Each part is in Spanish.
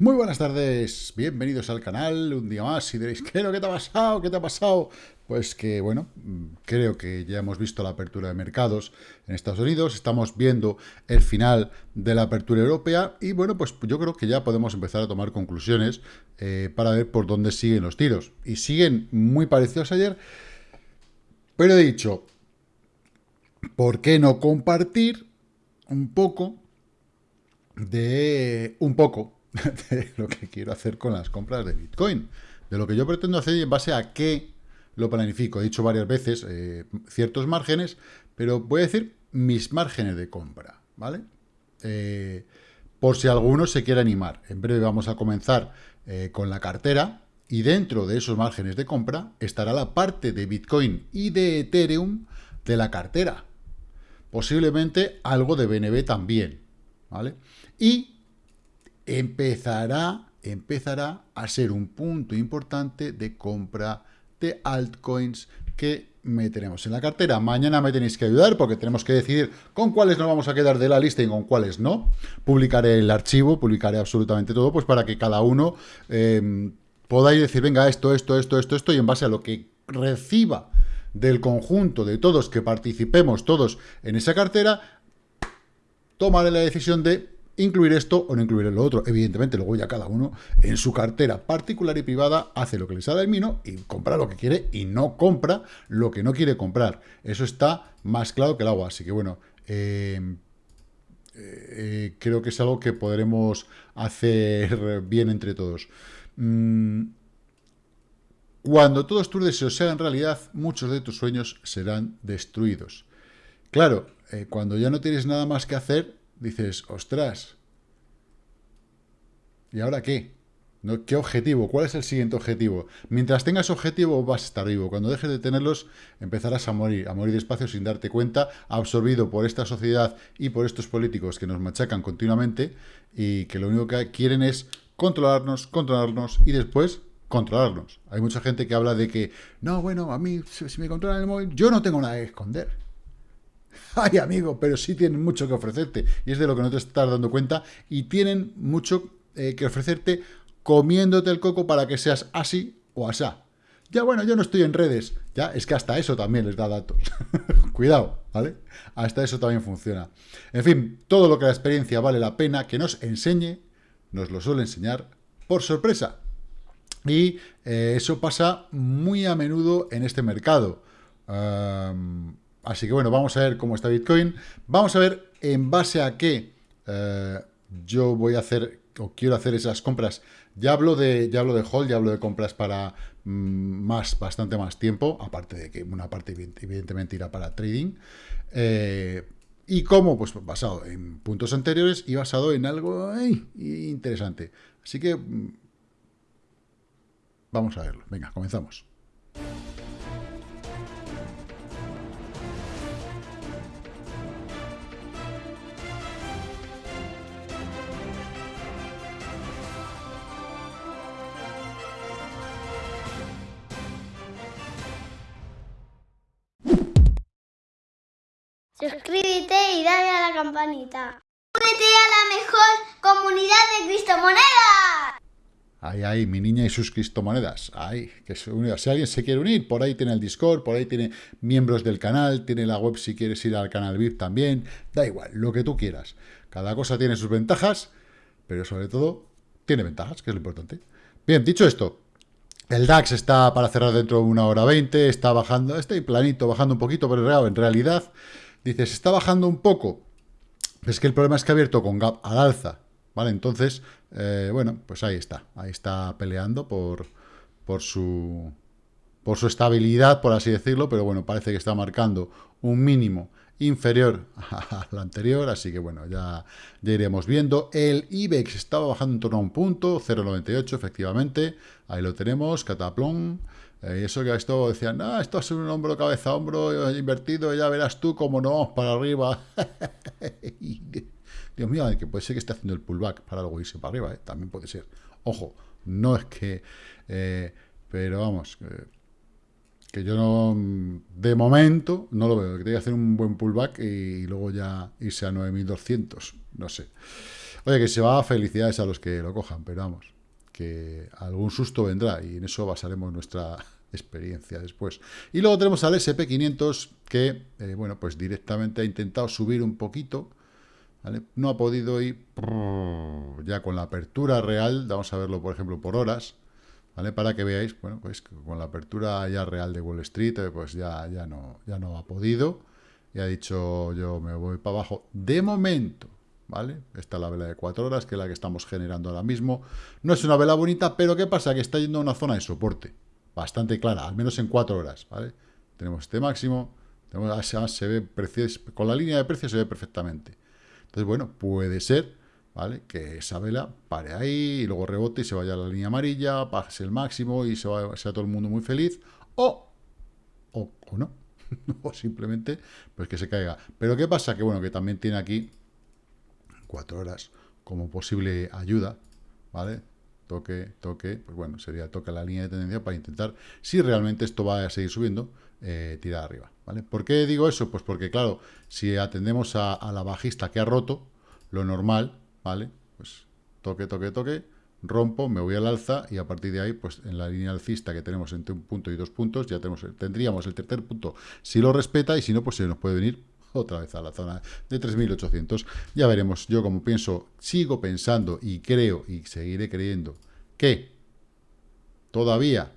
Muy buenas tardes, bienvenidos al canal, un día más, y diréis, ¿qué, ¿qué te ha pasado? ¿Qué te ha pasado? Pues que, bueno, creo que ya hemos visto la apertura de mercados en Estados Unidos, estamos viendo el final de la apertura europea, y bueno, pues yo creo que ya podemos empezar a tomar conclusiones eh, para ver por dónde siguen los tiros. Y siguen muy parecidos ayer, pero he dicho, ¿por qué no compartir un poco de... un poco de lo que quiero hacer con las compras de Bitcoin. De lo que yo pretendo hacer y en base a qué lo planifico. He dicho varias veces eh, ciertos márgenes, pero voy a decir mis márgenes de compra, ¿vale? Eh, por si alguno se quiere animar. En breve vamos a comenzar eh, con la cartera y dentro de esos márgenes de compra estará la parte de Bitcoin y de Ethereum de la cartera. Posiblemente algo de BNB también, ¿vale? Y empezará, empezará a ser un punto importante de compra de altcoins que meteremos en la cartera. Mañana me tenéis que ayudar porque tenemos que decidir con cuáles nos vamos a quedar de la lista y con cuáles no. Publicaré el archivo, publicaré absolutamente todo, pues para que cada uno eh, podáis decir, venga, esto, esto, esto, esto, esto, y en base a lo que reciba del conjunto de todos que participemos todos en esa cartera, tomaré la decisión de incluir esto o no incluir lo otro. Evidentemente, luego ya cada uno en su cartera particular y privada hace lo que le sale al mino y compra lo que quiere y no compra lo que no quiere comprar. Eso está más claro que el agua. Así que bueno, eh, eh, creo que es algo que podremos hacer bien entre todos. Mm, cuando todos tus deseos sean realidad, muchos de tus sueños serán destruidos. Claro, eh, cuando ya no tienes nada más que hacer, dices, ostras, ¿y ahora qué? ¿No? ¿Qué objetivo? ¿Cuál es el siguiente objetivo? Mientras tengas objetivo vas a estar vivo. Cuando dejes de tenerlos empezarás a morir, a morir despacio sin darte cuenta, absorbido por esta sociedad y por estos políticos que nos machacan continuamente y que lo único que quieren es controlarnos, controlarnos y después controlarnos. Hay mucha gente que habla de que, no, bueno, a mí si me controlan el móvil, yo no tengo nada que esconder. Ay, amigo, pero sí tienen mucho que ofrecerte. Y es de lo que no te estás dando cuenta. Y tienen mucho eh, que ofrecerte comiéndote el coco para que seas así o asá. Ya bueno, yo no estoy en redes. Ya, es que hasta eso también les da datos. Cuidado, ¿vale? Hasta eso también funciona. En fin, todo lo que la experiencia vale la pena que nos enseñe, nos lo suele enseñar por sorpresa. Y eh, eso pasa muy a menudo en este mercado. Así que bueno, vamos a ver cómo está Bitcoin. Vamos a ver en base a qué eh, yo voy a hacer o quiero hacer esas compras. Ya hablo de, ya hablo de hold, ya hablo de compras para mm, más, bastante más tiempo, aparte de que una parte evidentemente irá para trading. Eh, ¿Y cómo? Pues basado en puntos anteriores y basado en algo interesante. Así que mm, vamos a verlo. Venga, comenzamos. Suscríbete y dale a la campanita. Únete a la mejor comunidad de criptomonedas. Ay, ay, mi niña y sus criptomonedas. Ay, que se Si alguien se quiere unir, por ahí tiene el Discord, por ahí tiene miembros del canal, tiene la web si quieres ir al canal VIP también. Da igual, lo que tú quieras. Cada cosa tiene sus ventajas, pero sobre todo tiene ventajas, que es lo importante. Bien, dicho esto, el DAX está para cerrar dentro de una hora 20, está bajando, está planito, bajando un poquito, pero en realidad Dices, está bajando un poco. Es que el problema es que ha abierto con gap al alza, ¿vale? Entonces, eh, bueno, pues ahí está. Ahí está peleando por, por, su, por su estabilidad, por así decirlo, pero bueno, parece que está marcando un mínimo inferior al anterior, así que bueno, ya, ya iremos viendo. El IBEX estaba bajando en torno a un punto, 0,98 efectivamente, ahí lo tenemos, cataplón. Eh, eso que esto decían, ah, esto es un hombro, cabeza, hombro invertido, ya verás tú cómo no vamos para arriba. Dios mío, que puede ser que esté haciendo el pullback para luego irse para arriba, ¿eh? también puede ser. Ojo, no es que... Eh, pero vamos, que yo no, de momento no lo veo, que tiene que hacer un buen pullback y, luego ya irse a 9200, no sé. Oye, que se va a felicidades a los que lo cojan, pero vamos, que algún susto vendrá y en eso basaremos nuestra experiencia después. Y luego tenemos al SP500 que, eh, bueno, pues directamente ha intentado subir un poquito, ¿vale? No ha podido ir ya con la apertura real, vamos a verlo, por ejemplo, por horas, ¿vale? Para que veáis, bueno, pues con la apertura ya real de Wall Street, eh, pues ya, ya, no, ya no ha podido, y ha dicho yo me voy para abajo. De momento, ¿vale? Esta es la vela de 4 horas, que es la que estamos generando ahora mismo. No es una vela bonita, pero ¿qué pasa? Que está yendo a una zona de soporte bastante clara, al menos en 4 horas, ¿vale? Tenemos este máximo, tenemos, se ve con la línea de precios se ve perfectamente. Entonces, bueno, puede ser, ¿vale? Que esa vela pare ahí y luego rebote y se vaya a la línea amarilla, pase el máximo y se va, sea todo el mundo muy feliz, o, o, o no, o simplemente pues que se caiga. Pero ¿qué pasa? Que bueno, que también tiene aquí cuatro horas como posible ayuda, ¿vale? Toque, toque, pues bueno, sería toque la línea de tendencia para intentar, si realmente esto va a seguir subiendo, eh, tirar arriba, ¿vale? ¿Por qué digo eso? Pues porque, claro, si atendemos a, la bajista que ha roto, lo normal, ¿vale? Pues toque, toque, toque, rompo, me voy al alza y a partir de ahí, pues en la línea alcista que tenemos entre un punto y dos puntos, ya tenemos, tendríamos el tercer punto si lo respeta y si no, pues se nos puede venir otra vez a la zona de 3.800. Ya veremos, yo como pienso, sigo pensando y creo y seguiré creyendo que todavía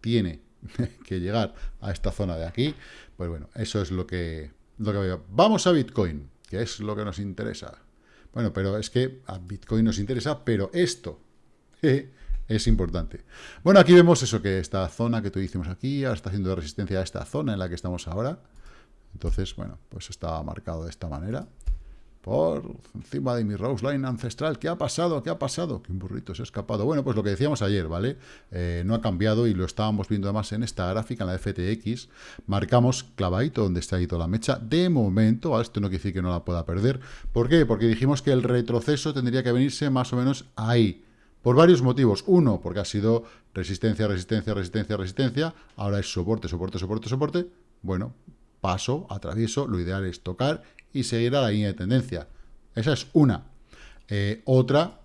tiene que llegar a esta zona de aquí, pues bueno, eso es lo que, lo que veo. Vamos a Bitcoin, que es lo que nos interesa. Bueno, pero es que a Bitcoin nos interesa, pero esto es importante. Bueno, aquí vemos eso, que esta zona que tú hicimos aquí, ahora está haciendo resistencia a esta zona en la que estamos ahora. Entonces, bueno, pues está marcado de esta manera. Por encima de mi Rose Line ancestral. ¿Qué ha pasado? ¿Qué ha pasado? Que un burrito se ha escapado. Bueno, pues lo que decíamos ayer, ¿vale? Eh, no ha cambiado y lo estábamos viendo además en esta gráfica, en la FTX. Marcamos clavadito donde está ido la mecha. De momento, ¿vale? Esto no quiere decir que no la pueda perder. ¿Por qué? Porque dijimos que el retroceso tendría que venirse más o menos ahí. Por varios motivos. Uno, porque ha sido resistencia, resistencia, resistencia, resistencia. Ahora es soporte, soporte, soporte, soporte. Bueno, paso, atravieso, lo ideal es tocar y seguir a la línea de tendencia. Esa es una. Eh, otra,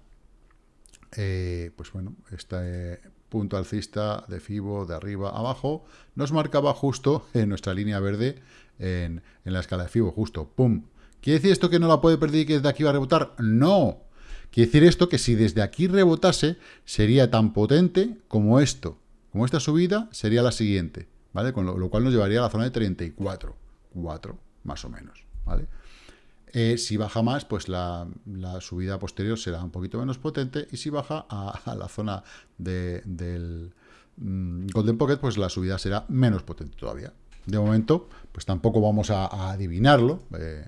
eh, pues bueno, este punto alcista de FIBO de arriba abajo nos marcaba justo en nuestra línea verde en, en la escala de FIBO, justo, ¡pum! ¿Quiere decir esto que no la puede perder y que desde aquí va a rebotar? ¡No! Quiere decir esto que si desde aquí rebotase, sería tan potente como esto. Como esta subida, sería la siguiente. Con lo, cual nos llevaría a la zona de 34, 4, más o menos, ¿vale? Eh, si baja más, pues la, subida posterior será un poquito menos potente, y si baja a, la zona del mm, Golden Pocket, pues la subida será menos potente todavía. De momento, pues tampoco vamos a, adivinarlo, eh,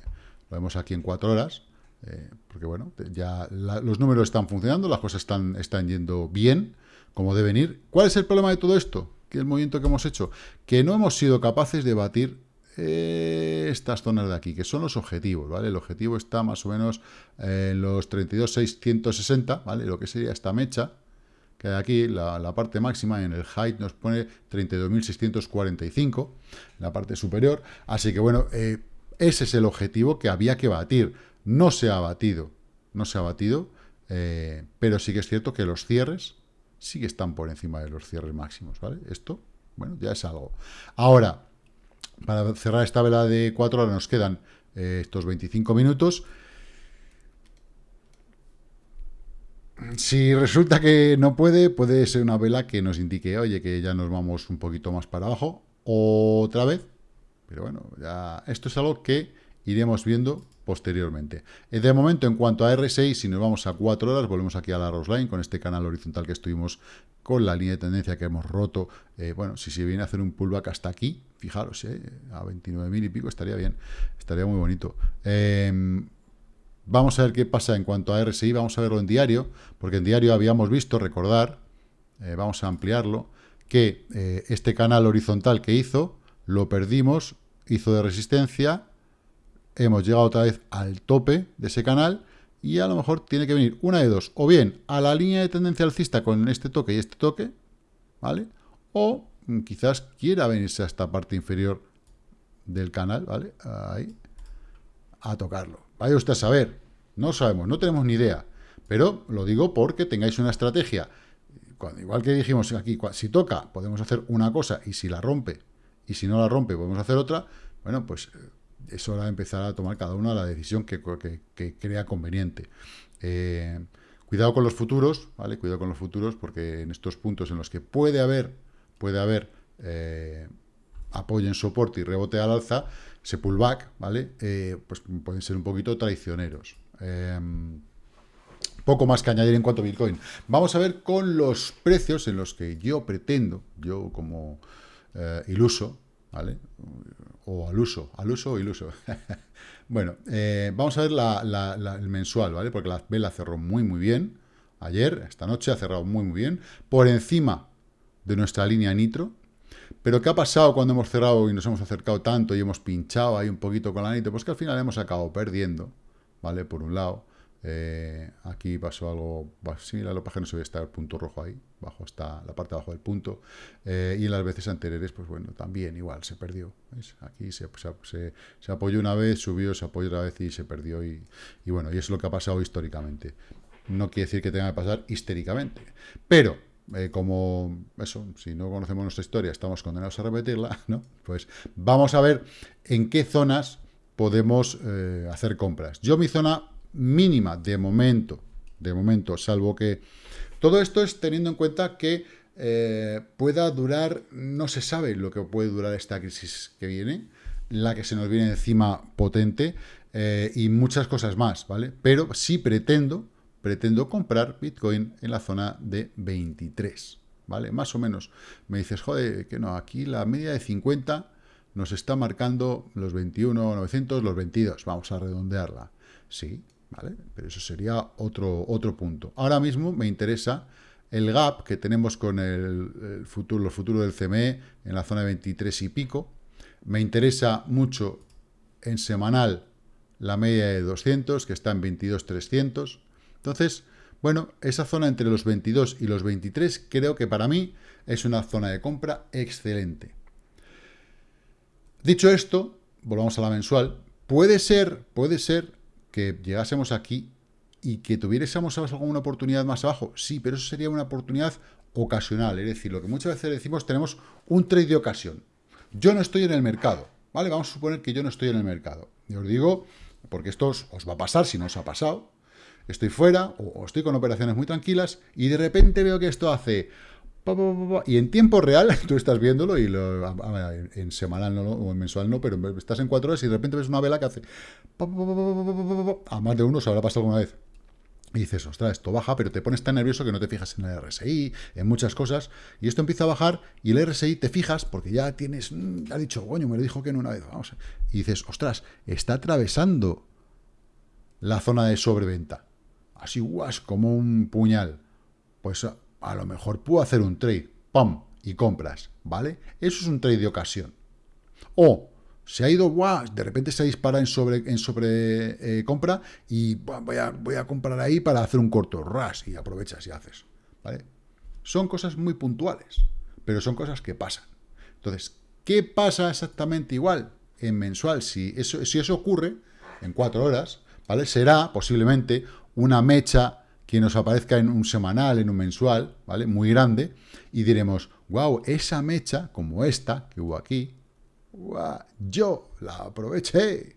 lo vemos aquí en 4 horas, eh, porque bueno, ya los números están funcionando, las cosas están, están yendo bien, como deben ir. ¿Cuál es el problema de todo esto? Que el movimiento que hemos hecho, que no hemos sido capaces de batir eh, estas zonas de aquí, que son los objetivos, ¿vale? El objetivo está más o menos en los 32.660, ¿vale? Lo que sería esta mecha, que hay aquí, la, parte máxima en el height nos pone 32.645, en la parte superior, así que bueno, eh, ese es el objetivo que había que batir, no se ha batido, no se ha batido, eh, pero sí que es cierto que los cierres sí que están por encima de los cierres máximos, ¿vale? Esto, bueno, ya es algo. Ahora, para cerrar esta vela de 4 horas nos quedan eh, estos 25 minutos. Si resulta que no puede, puede ser una vela que nos indique, oye, que ya nos vamos un poquito más para abajo, otra vez. Pero bueno, ya esto es algo que iremos viendo posteriormente. Eh, de momento, en cuanto a R6, si nos vamos a 4 horas, volvemos aquí a la Roseline con este canal horizontal que estuvimos con la línea de tendencia que hemos roto. Eh, bueno, si se viene a hacer un pullback hasta aquí, fijaros, eh, a 29.000 y pico estaría bien, estaría muy bonito. Em, vamos a ver qué pasa en cuanto a RSI, vamos a verlo en diario, porque en diario habíamos visto, recordar, vamos a ampliarlo, que este canal horizontal que hizo, lo perdimos, hizo de resistencia, hemos llegado otra vez al tope de ese canal y a lo mejor tiene que venir una de dos, o bien a la línea de tendencia alcista con este toque y este toque, ¿vale? O quizás quiera venirse a esta parte inferior del canal, ¿vale? Ahí, a tocarlo. Vaya usted a saber, No sabemos, no tenemos ni idea. Pero lo digo porque tengáis una estrategia. igual que dijimos aquí, si toca, podemos hacer una cosa y si la rompe, y si no la rompe, podemos hacer otra. Bueno, pues eh, es hora de empezar a tomar cada uno la decisión que, crea conveniente. Eh, cuidado con los futuros, ¿vale? Cuidado con los futuros porque en estos puntos en los que puede haber, puede haber eh, apoyo en soporte y rebote al alza, ese pullback, ¿vale? pues pueden ser un poquito traicioneros. Poco más que añadir en cuanto a Bitcoin. Vamos a ver con los precios en los que yo pretendo, yo como eh, iluso, ¿vale? O al uso, al uso o iluso. bueno, eh, vamos a ver el mensual, ¿vale? Porque la vela cerró muy, muy bien. Ayer, esta noche, ha cerrado muy, muy bien. Por encima de nuestra línea nitro. Pero ¿qué ha pasado cuando hemos cerrado y nos hemos acercado tanto y hemos pinchado ahí un poquito con la nitro? Pues que al final hemos acabado perdiendo, ¿vale? Por un lado. Eh, aquí pasó algo similar, lo que no se ve está el punto rojo ahí, bajo está la parte de abajo del punto, eh, y en las veces anteriores, pues bueno, también igual, se perdió, Aquí se, apoyó una vez, subió, se apoyó otra vez y se perdió, y, bueno, y es lo que ha pasado históricamente. No quiere decir que tenga que pasar históricamente, pero eh, como eso, si no conocemos nuestra historia, estamos condenados a repetirla, ¿no? Pues vamos a ver en qué zonas podemos hacer compras. Yo mi zona mínima de momento, de momento, salvo que... Todo esto es teniendo en cuenta que eh, pueda durar, no se sabe lo que puede durar esta crisis que viene, la que se nos viene encima potente eh, y muchas cosas más, ¿vale? Pero sí pretendo, pretendo comprar Bitcoin en la zona de 23, ¿vale? Más o menos. Me dices, joder, que no, aquí la media de 50 nos está marcando los 21, 900, los 22, vamos a redondearla. Sí, Pero eso sería otro, otro punto. Ahora mismo me interesa el gap que tenemos con el, futuro, los futuros del CME en la zona de 23 y pico. Me interesa mucho en semanal la media de 200, que está en 22.300. Entonces, bueno, esa zona entre los 22 y los 23 creo que para mí es una zona de compra excelente. Dicho esto, volvamos a la mensual. Puede ser, puede ser llegásemos aquí y que tuviésemos alguna oportunidad más abajo. Sí, pero eso sería una oportunidad ocasional. Es decir, lo que muchas veces decimos, tenemos un trade de ocasión. Yo no estoy en el mercado, ¿vale? Vamos a suponer que yo no estoy en el mercado. Y os digo, porque esto os, va a pasar si no os ha pasado. Estoy fuera o estoy con operaciones muy tranquilas y de repente veo que esto hace y en tiempo real, tú estás viéndolo y lo, en semanal no, o en mensual no, pero estás en cuatro horas y de repente ves una vela que hace... A más de uno se habrá pasado alguna vez. Y dices, ostras, esto baja, pero te pones tan nervioso que no te fijas en el RSI, en muchas cosas, y esto empieza a bajar, y el RSI te fijas, porque ya tienes, ha dicho, coño, me lo dijo que en una vez, vamos, y dices, ostras, está atravesando la zona de sobreventa, así, guas, como un puñal, pues a lo mejor puedo hacer un trade, ¡pum! y compras, ¿vale? Eso es un trade de ocasión. O se ha ido, ¡guau! de repente se dispara en sobre, en sobre eh, compra y voy, a, voy a comprar ahí para hacer un corto ras y aprovechas y haces, ¿vale? Son cosas muy puntuales, pero son cosas que pasan. Entonces, ¿qué pasa exactamente igual en mensual? Si eso, si eso ocurre en cuatro horas, ¿vale? Será posiblemente una mecha que nos aparezca en un semanal, en un mensual, ¿vale? Muy grande, y diremos, wow, esa mecha, como esta que hubo aquí, yo la aproveché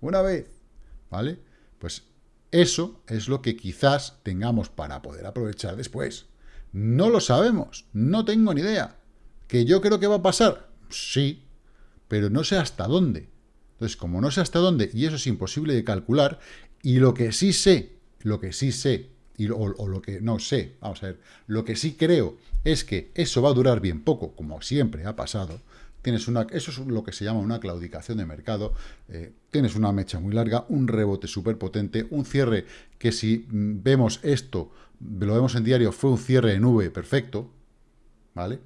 una vez, ¿vale? Pues eso es lo que quizás tengamos para poder aprovechar después. No lo sabemos, no tengo ni idea. ¿Que yo creo que va a pasar? Sí, pero no sé hasta dónde. Entonces, como no sé hasta dónde, y eso es imposible de calcular, y lo que sí sé lo que sí sé, y, o, lo que no sé, vamos a ver, lo que sí creo es que eso va a durar bien poco, como siempre ha pasado, tienes una, eso es lo que se llama una claudicación de mercado, eh, tienes una mecha muy larga, un rebote súper potente, un cierre que si mm, vemos esto, lo vemos en diario, fue un cierre en V perfecto, ¿vale?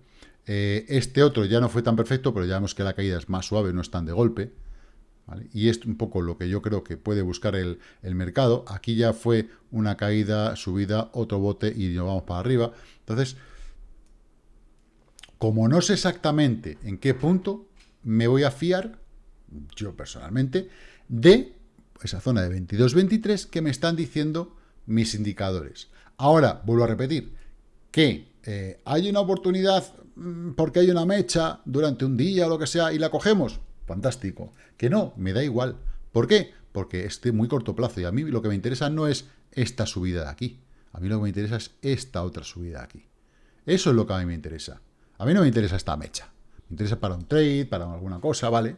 Eh, este otro ya no fue tan perfecto, pero ya vemos que la caída es más suave, no es tan de golpe, y es un poco lo que yo creo que puede buscar el, mercado. Aquí ya fue una caída, subida, otro bote y nos vamos para arriba. Entonces, como no sé exactamente en qué punto, me voy a fiar, yo personalmente, de esa zona de 22-23 que me están diciendo mis indicadores. Ahora, vuelvo a repetir, que eh, hay una oportunidad mm, porque hay una mecha durante un día o lo que sea y la cogemos, fantástico. Que no, me da igual. ¿Por qué? Porque es de muy corto plazo y a mí lo que me interesa no es esta subida de aquí. A mí lo que me interesa es esta otra subida de aquí. Eso es lo que a mí me interesa. A mí no me interesa esta mecha. Me interesa para un trade, para alguna cosa, ¿vale?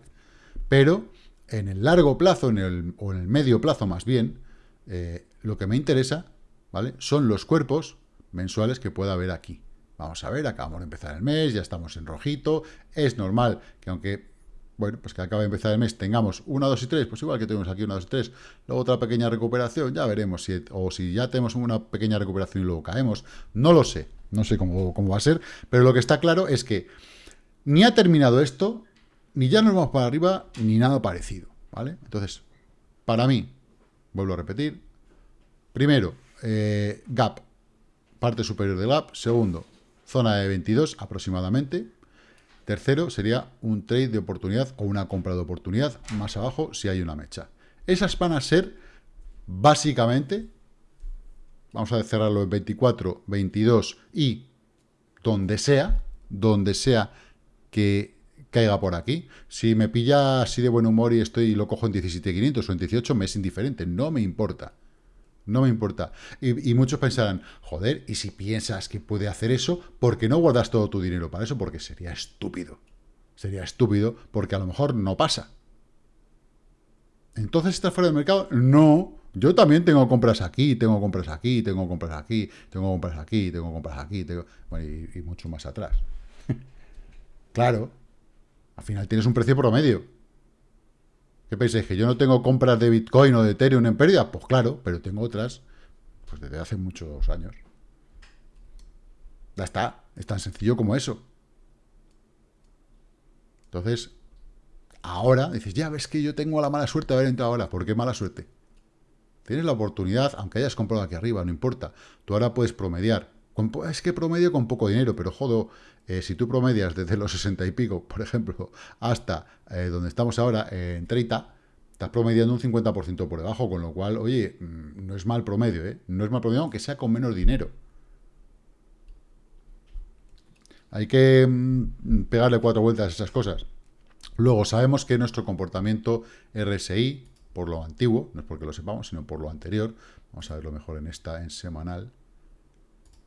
Pero en el largo plazo, en el, o en el medio plazo más bien, eh, lo que me interesa, ¿vale? Son los cuerpos mensuales que pueda haber aquí. Vamos a ver, acabamos de empezar el mes, ya estamos en rojito. Es normal que aunque, bueno, pues que acabe de empezar el mes, tengamos 1, 2 y 3, pues igual que tenemos aquí 1, 2 y 3, luego otra pequeña recuperación, ya veremos si, o si ya tenemos una pequeña recuperación y luego caemos. No lo sé, no sé cómo, cómo va a ser, pero lo que está claro es que ni ha terminado esto, ni ya nos vamos para arriba, ni nada parecido, ¿vale? Entonces, para mí, vuelvo a repetir, primero, eh, gap, parte superior del gap, segundo, zona de 22 aproximadamente, tercero sería un trade de oportunidad o una compra de oportunidad más abajo si hay una mecha. Esas van a ser básicamente, vamos a cerrarlo en 24, 22 y donde sea, donde sea que caiga por aquí. Si me pilla así de buen humor y estoy lo cojo en 17.500 o en 18, me es indiferente, no me importa. No me importa. Y, muchos pensarán, joder, y si piensas que puede hacer eso, ¿por qué no guardas todo tu dinero para eso? Porque sería estúpido. Sería estúpido porque a lo mejor no pasa. Entonces, ¿estás fuera del mercado? No. Yo también tengo compras aquí, tengo compras aquí, tengo compras aquí, tengo compras aquí, tengo compras aquí, tengo... y mucho más atrás. claro. Al final tienes un precio promedio. ¿Qué pensáis? ¿Que yo no tengo compras de Bitcoin o de Ethereum en pérdida? Pues claro, pero tengo otras pues desde hace muchos años. Ya está, es tan sencillo como eso. Entonces, ahora dices, ya ves que yo tengo la mala suerte de haber entrado ahora. ¿Por qué mala suerte? Tienes la oportunidad, aunque hayas comprado aquí arriba, no importa. Tú ahora puedes promediar. Es que promedio con poco dinero, pero jodo, eh, si tú promedias desde los 60 y pico, por ejemplo, hasta eh, donde estamos ahora, en 30, estás promediando un 50% por debajo, con lo cual, oye, mm, no es mal promedio, ¿eh? No es mal promedio, aunque sea con menos dinero. Hay que mm, pegarle cuatro vueltas a esas cosas. Luego, sabemos que nuestro comportamiento RSI, por lo antiguo, no es porque lo sepamos, sino por lo anterior, vamos a verlo mejor en esta, en semanal,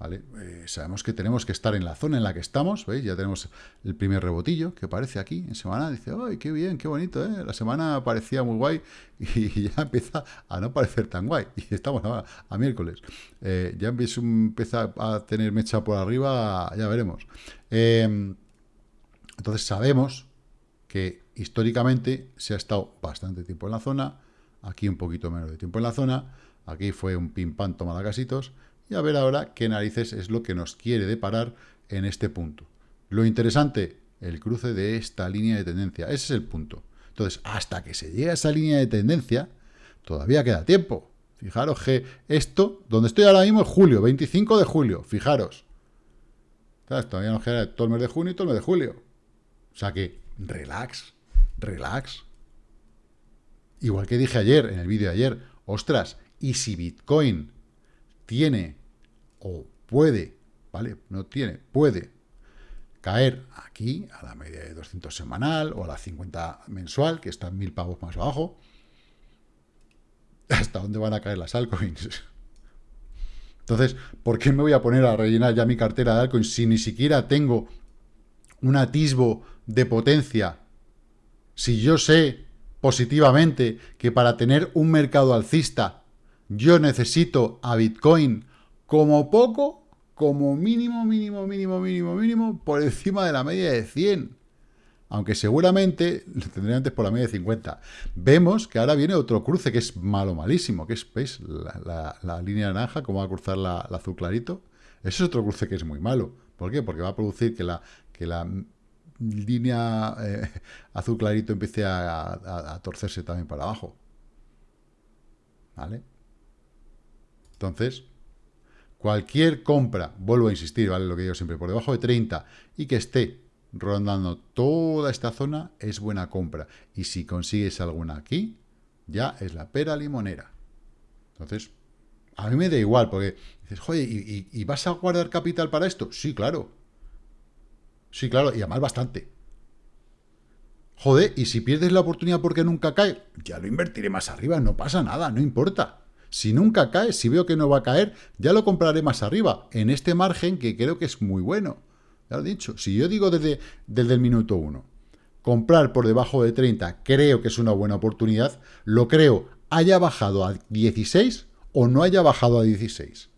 eh, sabemos que tenemos que estar en la zona en la que estamos, ¿veis? Ya tenemos el primer rebotillo que aparece aquí en semana. Dice, ¡ay, qué bien, qué bonito! ¿eh? La semana parecía muy guay y ya empieza a no parecer tan guay. Y estamos a, miércoles. Eh, ya empieza a tener mecha por arriba, ya veremos. Em, entonces sabemos que históricamente se ha estado bastante tiempo en la zona, aquí un poquito menos de tiempo en la zona, aquí fue un pim pam toma casitos, y a ver ahora qué narices es lo que nos quiere deparar en este punto. Lo interesante, el cruce de esta línea de tendencia. Ese es el punto. Entonces, hasta que se llegue a esa línea de tendencia, todavía queda tiempo. Fijaros que esto, donde estoy ahora mismo es julio, 25 de julio, fijaros. Todavía nos queda todo el mes de junio y todo el mes de julio. O sea que, relax, relax. Igual que dije ayer, en el vídeo de ayer, ostras, y si Bitcoin tiene o puede, ¿vale? No tiene, puede caer aquí a la media de 200 semanal o a la 50 mensual, que está mil pavos más abajo. ¿Hasta dónde van a caer las altcoins? Entonces, ¿por qué me voy a poner a rellenar ya mi cartera de altcoins si ni siquiera tengo un atisbo de potencia? Si yo sé positivamente que para tener un mercado alcista yo necesito a Bitcoin como poco, como mínimo, mínimo, mínimo, mínimo, mínimo, por encima de la media de 100. Aunque seguramente lo tendría antes por la media de 50. Vemos que ahora viene otro cruce que es malo, malísimo, que es, ¿veis? La, línea naranja, como va a cruzar la, azul clarito. Ese es otro cruce que es muy malo. ¿Por qué? Porque va a producir que la, que la línea eh, azul clarito empiece a, a torcerse también para abajo. ¿Vale? Entonces, cualquier compra, vuelvo a insistir, ¿vale? Lo que digo siempre, por debajo de 30 y que esté rondando toda esta zona, es buena compra. Y si consigues alguna aquí, ya es la pera limonera. Entonces, a mí me da igual, porque dices, joder, ¿y, vas a guardar capital para esto? Sí, claro. Sí, claro, y además bastante. Joder, y si pierdes la oportunidad porque nunca cae, ya lo invertiré más arriba, no pasa nada, no importa. Si nunca cae, si veo que no va a caer, ya lo compraré más arriba, en este margen que creo que es muy bueno. Ya lo he dicho, si yo digo desde, desde el minuto 1, comprar por debajo de 30 creo que es una buena oportunidad, lo creo, haya bajado a 16 o no haya bajado a 16.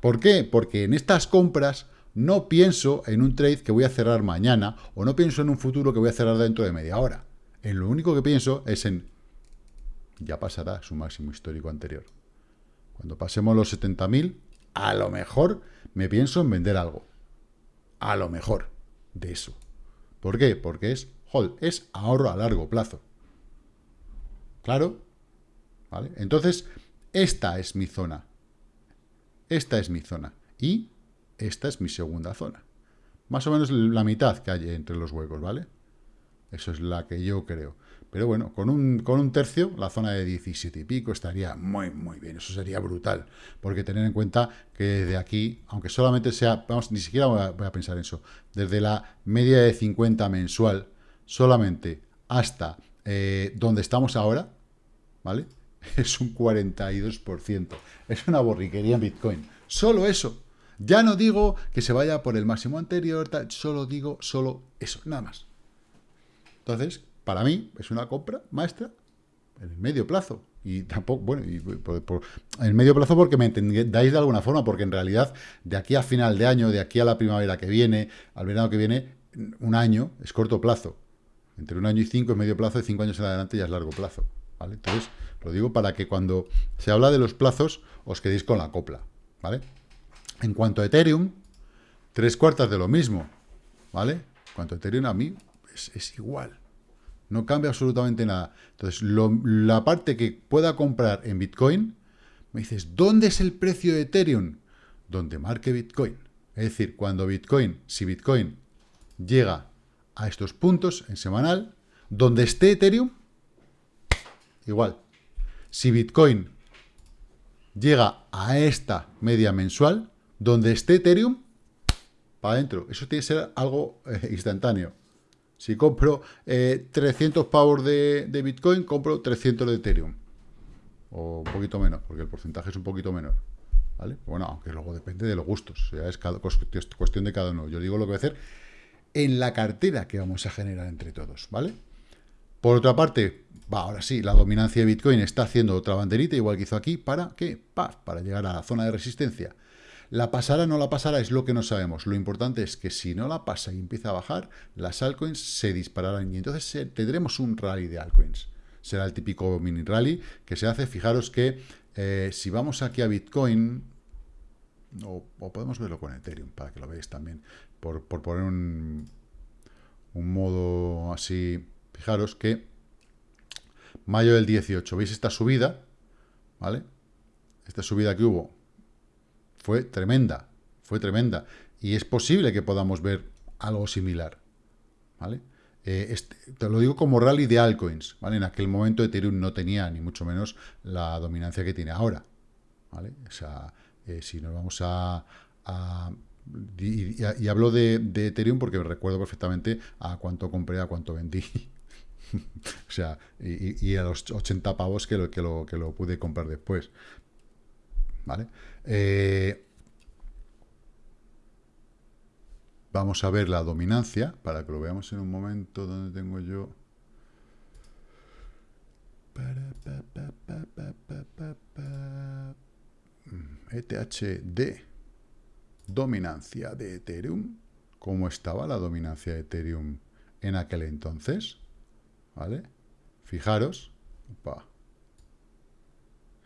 ¿Por qué? Porque en estas compras no pienso en un trade que voy a cerrar mañana o no pienso en un futuro que voy a cerrar dentro de media hora. En lo único que pienso es en ya pasará su máximo histórico anterior. Cuando pasemos los 70.000, a lo mejor me pienso en vender algo. A lo mejor de eso. ¿Por qué? Porque es hold, es ahorro a largo plazo. Claro. ¿Vale? Entonces, esta es mi zona. Esta es mi zona. Y esta es mi segunda zona. Más o menos la mitad que hay entre los huecos, ¿vale? Eso es la que yo creo. Pero bueno, con un, con un tercio, la zona de 17 y pico estaría muy, muy bien. Eso sería brutal. Porque tener en cuenta que desde aquí, aunque solamente sea, vamos, ni siquiera voy a, pensar en eso, desde la media de 50 mensual, solamente hasta eh, donde estamos ahora, ¿vale? Es un 42%. Es una borriquería en Bitcoin. Solo eso. Ya no digo que se vaya por el máximo anterior, solo digo solo eso, nada más. Entonces, para mí es una compra maestra en el medio plazo. Y tampoco, bueno, y por, en el medio plazo porque me entendáis de alguna forma, porque en realidad de aquí a final de año, de aquí a la primavera que viene, al verano que viene, un año es corto plazo. Entre un año y cinco es medio plazo, de cinco años en adelante ya es largo plazo. ¿vale? Entonces, lo digo para que cuando se habla de los plazos os quedéis con la copla. ¿vale? En cuanto a Ethereum, tres cuartas de lo mismo. ¿vale? En cuanto a Ethereum, a mí es igual. No cambia absolutamente nada. Entonces, la parte que pueda comprar en Bitcoin, me dices, ¿dónde es el precio de Ethereum? Donde marque Bitcoin. Es decir, cuando Bitcoin, si Bitcoin llega a estos puntos en semanal, donde esté Ethereum, igual. Si Bitcoin llega a esta media mensual, donde esté Ethereum, para adentro. Eso tiene que ser algo eh, instantáneo. Si compro 300 eh, pavos de, Bitcoin, compro 300 de Ethereum. O un poquito menos, porque el porcentaje es un poquito menor. ¿Vale? Bueno, aunque luego depende de los gustos. Sea, es cuestión de cada uno. Yo digo lo que voy a hacer en la cartera que vamos a generar entre todos. ¿Vale? Por otra parte, va, ahora sí, la dominancia de Bitcoin está haciendo otra banderita, igual que hizo aquí, ¿para qué? Para llegar a la zona de resistencia. La pasará o no la pasará es lo que no sabemos. Lo importante es que si no la pasa y empieza a bajar, las altcoins se dispararán y entonces tendremos un rally de altcoins. Será el típico mini rally que se hace. Fijaros que eh, si vamos aquí a Bitcoin, o, podemos verlo con Ethereum para que lo veáis también, por, poner un, un modo así, fijaros que mayo del 18, ¿veis esta subida? ¿Vale? Esta subida que hubo fue tremenda, fue tremenda. Y es posible que podamos ver algo similar, ¿vale? Eh, este, te lo digo como rally de altcoins, ¿vale? En aquel momento Ethereum no tenía ni mucho menos la dominancia que tiene ahora, ¿vale? O sea, eh, si nos vamos a... y, hablo de, Ethereum porque recuerdo perfectamente a cuánto compré, a cuánto vendí. o sea, y, a los 80 pavos que lo, que lo, que lo pude comprar después. ¿Vale? Eh, vamos a ver la dominancia, para que lo veamos en un momento donde tengo yo... ETHD, dominancia de Ethereum. ¿Cómo estaba la dominancia de Ethereum en aquel entonces? ¿Vale? Fijaros.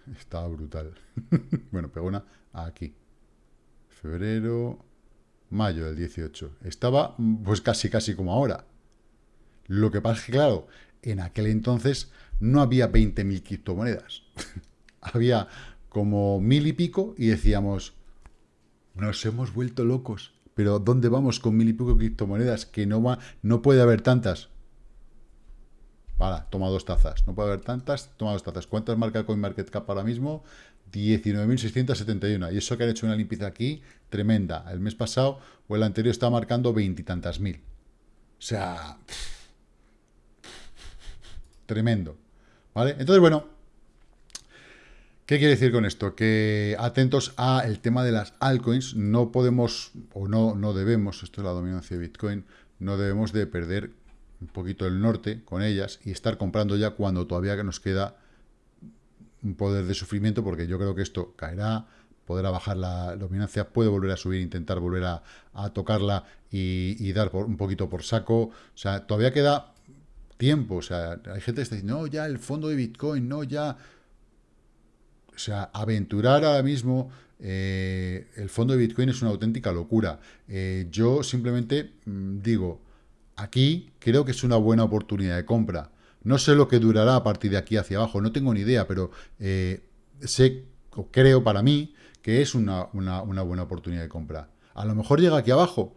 Estaba brutal. bueno, pegó una aquí. Febrero, mayo del 18. Estaba pues casi, casi como ahora. Lo que pasa es que, claro, en aquel entonces no había 20.000 criptomonedas. había como mil y pico y decíamos, nos hemos vuelto locos. Pero ¿dónde vamos con mil y pico criptomonedas? Que no, va, no puede haber tantas. Vale, toma dos tazas. No puede haber tantas, toma dos tazas. ¿Cuántas marca CoinMarketCap ahora mismo? 19.671. Y eso que han hecho una limpieza aquí tremenda. El mes pasado o el anterior estaba marcando veintitantas mil. O sea, tremendo. ¿Vale? Entonces, bueno, ¿qué quiere decir con esto? Que atentos a el tema de las altcoins, no podemos, o no, no debemos, esto es la dominancia de Bitcoin, no debemos de perder un poquito el norte con ellas y estar comprando ya cuando todavía nos queda un poder de sufrimiento, porque yo creo que esto caerá, podrá bajar la dominancia, puede volver a subir, intentar volver a, tocarla y, dar un poquito por saco. O sea, todavía queda tiempo. O sea, hay gente que está diciendo, ya el fondo de Bitcoin, no, ya... O sea, aventurar ahora mismo eh, el fondo de Bitcoin es una auténtica locura. Eh, yo simplemente mm, digo, aquí creo que es una buena oportunidad de compra. No sé lo que durará a partir de aquí hacia abajo, no tengo ni idea, pero eh, sé, o creo para mí, que es una, buena oportunidad de compra. A lo mejor llega aquí abajo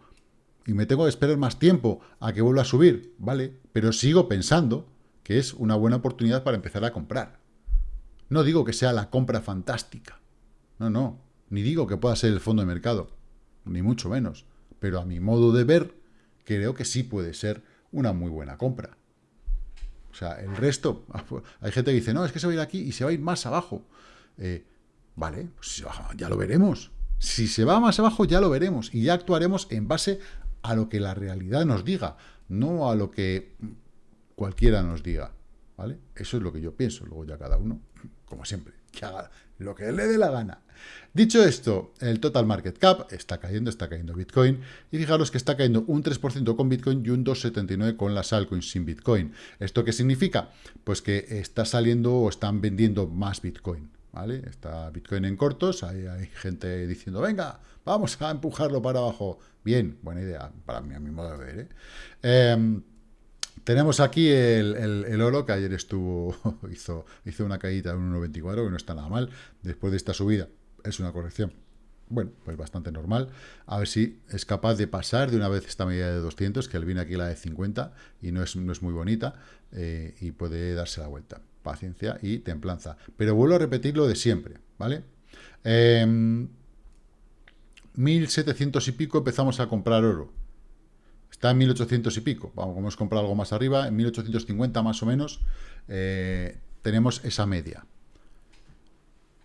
y me tengo que esperar más tiempo a que vuelva a subir, ¿vale? Pero sigo pensando que es una buena oportunidad para empezar a comprar. No digo que sea la compra fantástica, no, no, ni digo que pueda ser el fondo de mercado, ni mucho menos, pero a mi modo de ver, creo que sí puede ser una muy buena compra. O sea, el resto, hay gente que dice, no, es que se va a ir aquí y se va a ir más abajo. Eh, vale, pues ya lo veremos. Si se va más abajo, ya lo veremos. Y ya actuaremos en base a lo que la realidad nos diga, no a lo que cualquiera nos diga. ¿Vale? Eso es lo que yo pienso. Luego ya cada uno, como siempre, que haga lo que le dé la gana. Dicho esto, el total market cap está cayendo, está cayendo Bitcoin, y fijaros que está cayendo un 3% con Bitcoin y un 2,79% con las altcoins sin Bitcoin. ¿Esto qué significa? Pues que está saliendo o están vendiendo más Bitcoin, ¿vale? Está Bitcoin en cortos, hay, hay gente diciendo, venga, vamos a empujarlo para abajo. Bien, buena idea, para mí, a mi modo de ver, ¿eh? Em, tenemos aquí el, oro, que ayer estuvo, hizo, hizo una caída de un 1,24, que no está nada mal, después de esta subida es una corrección, bueno, pues bastante normal. A ver si es capaz de pasar de una vez esta medida de 200, que él viene aquí la de 50 y no es, no es muy bonita, eh, y puede darse la vuelta. Paciencia y templanza. Pero vuelvo a repetir lo de siempre, ¿vale? 1700 em, y pico empezamos a comprar oro. Está en 1800 y pico. Vamos, a comprar algo más arriba, en 1850 más o menos, eh, tenemos esa media.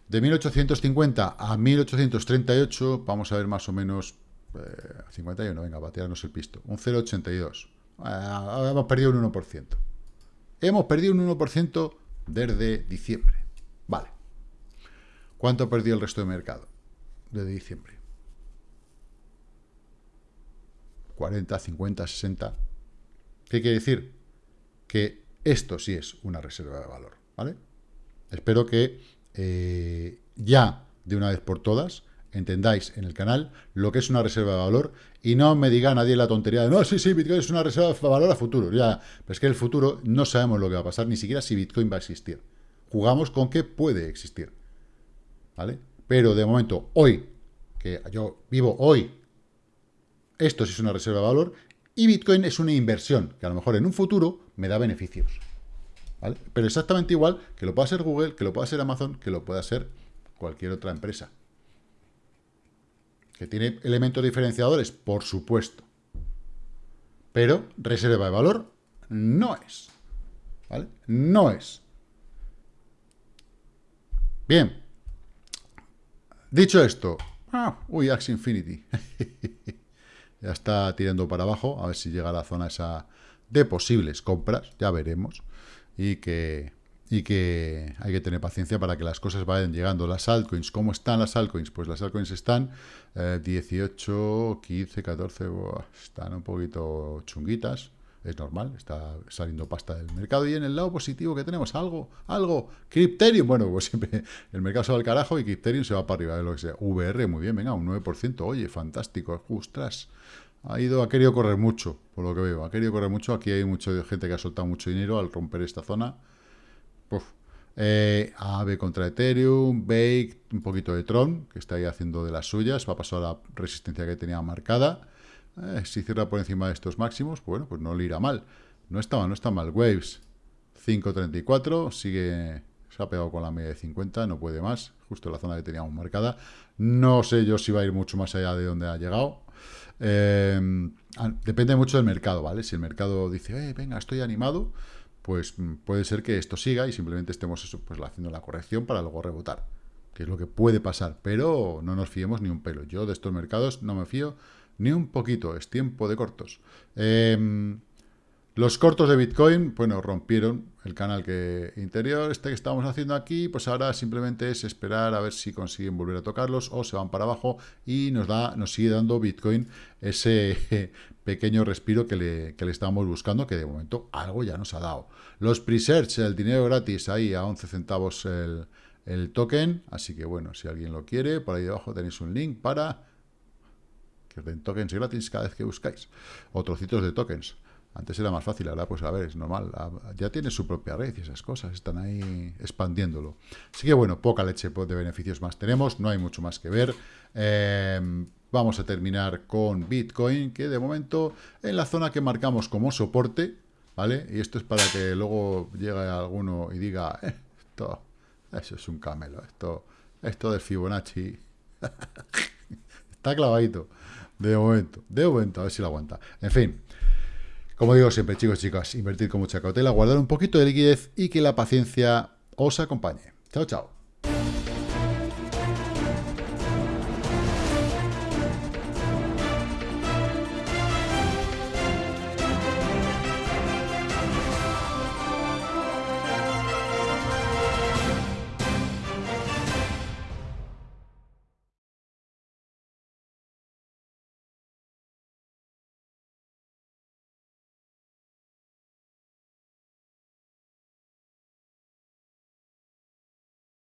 De 1850 a 1838, vamos a ver más o menos, eh, 51, venga, batearnos el pisto, un 0,82. Eh, hemos perdido un 1%. Hemos perdido un 1% desde diciembre. Vale. ¿Cuánto ha perdido el resto de mercado desde diciembre? 40, 50, 60. ¿Qué quiere decir? Que esto sí es una reserva de valor, ¿vale? Espero que eh, ya de una vez por todas entendáis en el canal lo que es una reserva de valor y no me diga nadie la tontería de no, sí, sí, Bitcoin es una reserva de valor a futuro. Ya, pero es que el futuro no sabemos lo que va a pasar, ni siquiera si Bitcoin va a existir. Jugamos con que puede existir. ¿Vale? Pero de momento, hoy, que yo vivo hoy, esto sí es una reserva de valor y Bitcoin es una inversión que a lo mejor en un futuro me da beneficios. Pero exactamente igual que lo pueda ser Google, que lo pueda ser Amazon, que lo pueda ser cualquier otra empresa. ¿Que tiene elementos diferenciadores? Por supuesto. Pero reserva de valor no es. ¿Vale? No es. Bien. Dicho esto, ah, uy, Axie Infinity. ya está tirando para abajo, a ver si llega a la zona esa de posibles compras, ya veremos y que, y que hay que tener paciencia para que las cosas vayan llegando. Las altcoins, ¿cómo están las altcoins? Pues las altcoins están 18, 15, 14, están un poquito chunguitas, es normal, está saliendo pasta del mercado. Y en el lado positivo que tenemos, algo, algo, Crypterium, bueno, pues siempre el mercado se va al carajo y Crypterium se va para arriba de lo que sea. VR, muy bien, venga, un 9%, oye, fantástico, ostras, ha ido, ha querido correr mucho, por lo que veo. Ha querido correr mucho. Aquí hay mucha gente que ha soltado mucho dinero al romper esta zona. Uf. Eh, AVE contra Ethereum, Bake, un poquito de Tron, que está ahí haciendo de las suyas. Va a pasar la resistencia que tenía marcada. Eh, si cierra por encima de estos máximos, bueno, pues no le irá mal. No está mal, no está mal. Waves. 5.34, sigue, se ha pegado con la media de 50, no puede más, justo la zona que teníamos marcada. No sé yo si va a ir mucho más allá de donde ha llegado. Eh, depende mucho del mercado, ¿vale? Si el mercado dice, eh, venga, estoy animado, pues mm, puede ser que esto siga y simplemente estemos eso, pues haciendo la corrección para luego rebotar, que es lo que puede pasar, pero no nos fiemos ni un pelo. Yo de estos mercados no me fío ni un poquito, es tiempo de cortos. Eh, los cortos de Bitcoin, bueno, rompieron el canal que interior, este que estamos haciendo aquí, pues ahora simplemente es esperar a ver si consiguen volver a tocarlos o se van para abajo y nos da, nos sigue dando Bitcoin ese pequeño respiro que le, que le estábamos buscando, que de momento algo ya nos ha dado. Los pre-search, el dinero gratis, ahí a 11 centavos el, el token, así que bueno, si alguien lo quiere, por ahí debajo tenéis un link para que tokens gratis cada vez que buscáis, o de tokens. Antes era más fácil, ahora pues a ver, es normal. Ya tiene su propia red y esas cosas, están ahí expandiéndolo. Así que bueno, poca leche de beneficios más tenemos, no hay mucho más que ver. Em, vamos a terminar con Bitcoin, que de momento en la zona que marcamos como soporte, ¿vale? Y esto es para que luego llegue alguno y diga, eh, esto, eso es un camelo, esto, esto de Fibonacci está clavadito. De momento, de momento, a ver si lo aguanta. En fin, como digo siempre, chicos y chicas, invertir con mucha cautela, guardar un poquito de liquidez y que la paciencia os acompañe. Chao, chao.